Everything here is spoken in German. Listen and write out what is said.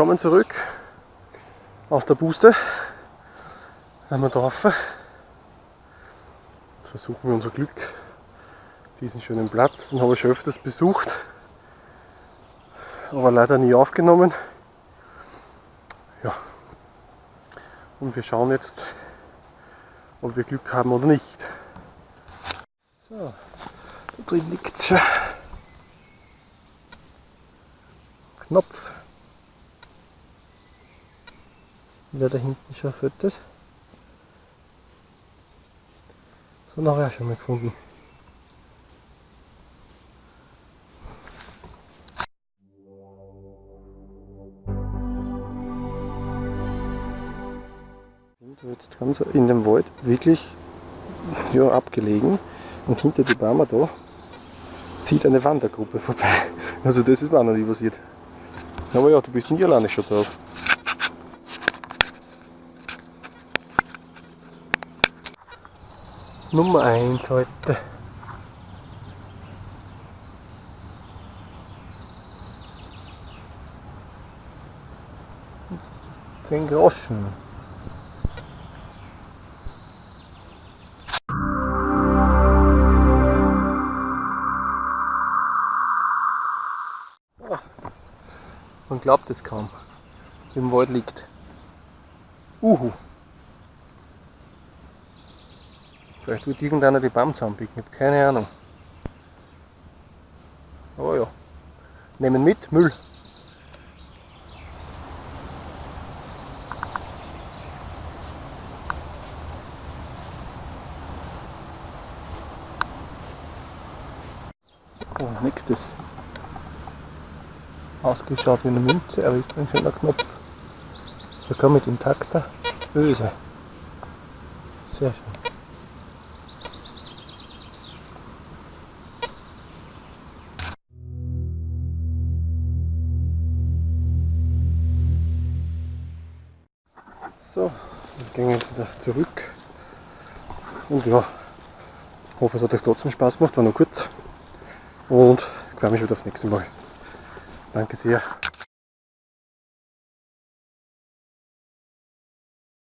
Wir kommen zurück aus der Buste. Sind wir drauf. Jetzt versuchen wir unser Glück. Diesen schönen Platz, den habe ich schon öfters besucht. Aber leider nie aufgenommen. Ja. Und wir schauen jetzt, ob wir Glück haben oder nicht. So, da drin liegt schon. Knopf. Wieder da hinten schon füttert. So nachher schon mal gefunden. Jetzt ganz in dem Wald wirklich ja, abgelegen und hinter die Bäume da zieht eine Wandergruppe vorbei. Also das ist mir auch noch nie passiert. Aber ja, du bist nie alleine schon drauf. Nummer 1 heute. Zehn Groschen. Man glaubt es kaum, dass im Wald liegt. Uhu. Vielleicht wird irgendeiner die Baum zusammenbiegen, ich habe keine Ahnung. Aber ja, nehmen mit, Müll. Oh, nächstes ausgeschaut wie eine Münze, aber ist ein schöner Knopf. Sogar mit intakter Öse. Sehr schön. So, wir gehen jetzt wieder zurück. Und ja, hoffe es hat euch trotzdem Spaß gemacht, war nur kurz. Und ich freue mich wieder aufs nächste Mal. Danke sehr.